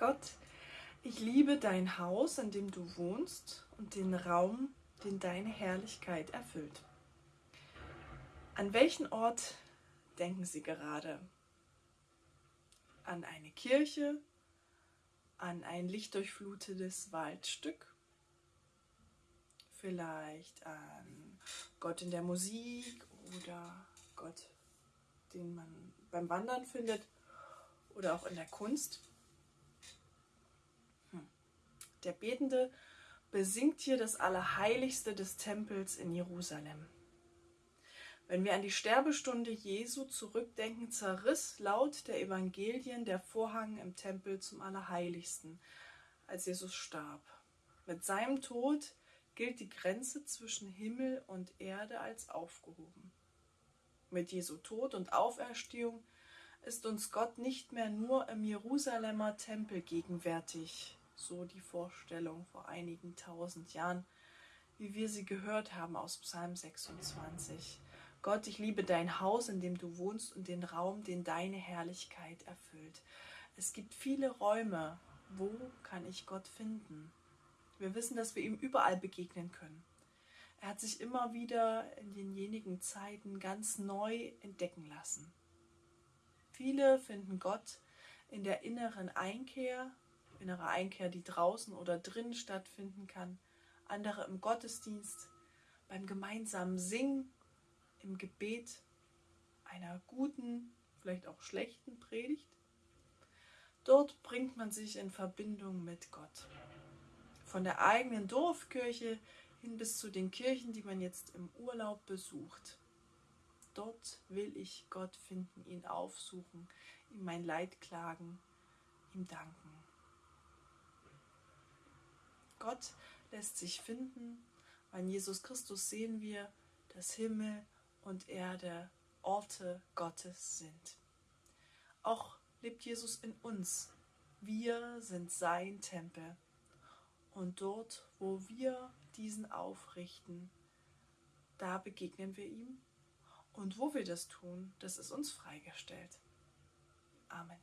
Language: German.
Gott, ich liebe dein Haus, in dem du wohnst und den Raum, den deine Herrlichkeit erfüllt. An welchen Ort denken Sie gerade? An eine Kirche? An ein lichtdurchflutetes Waldstück? Vielleicht an Gott in der Musik oder Gott, den man beim Wandern findet oder auch in der Kunst? Der Betende besingt hier das Allerheiligste des Tempels in Jerusalem. Wenn wir an die Sterbestunde Jesu zurückdenken, zerriss laut der Evangelien der Vorhang im Tempel zum Allerheiligsten, als Jesus starb. Mit seinem Tod gilt die Grenze zwischen Himmel und Erde als aufgehoben. Mit Jesu Tod und Auferstehung ist uns Gott nicht mehr nur im Jerusalemer Tempel gegenwärtig, so die Vorstellung vor einigen tausend Jahren, wie wir sie gehört haben aus Psalm 26. Gott, ich liebe dein Haus, in dem du wohnst und den Raum, den deine Herrlichkeit erfüllt. Es gibt viele Räume. Wo kann ich Gott finden? Wir wissen, dass wir ihm überall begegnen können. Er hat sich immer wieder in denjenigen Zeiten ganz neu entdecken lassen. Viele finden Gott in der inneren Einkehr, innere Einkehr, die draußen oder drinnen stattfinden kann, andere im Gottesdienst, beim gemeinsamen Singen im Gebet einer guten, vielleicht auch schlechten Predigt. Dort bringt man sich in Verbindung mit Gott. Von der eigenen Dorfkirche hin bis zu den Kirchen, die man jetzt im Urlaub besucht. Dort will ich Gott finden, ihn aufsuchen, ihm mein Leid klagen, ihm danken. Gott lässt sich finden. An Jesus Christus sehen wir, dass Himmel und Erde Orte Gottes sind. Auch lebt Jesus in uns. Wir sind sein Tempel. Und dort, wo wir diesen aufrichten, da begegnen wir ihm. Und wo wir das tun, das ist uns freigestellt. Amen.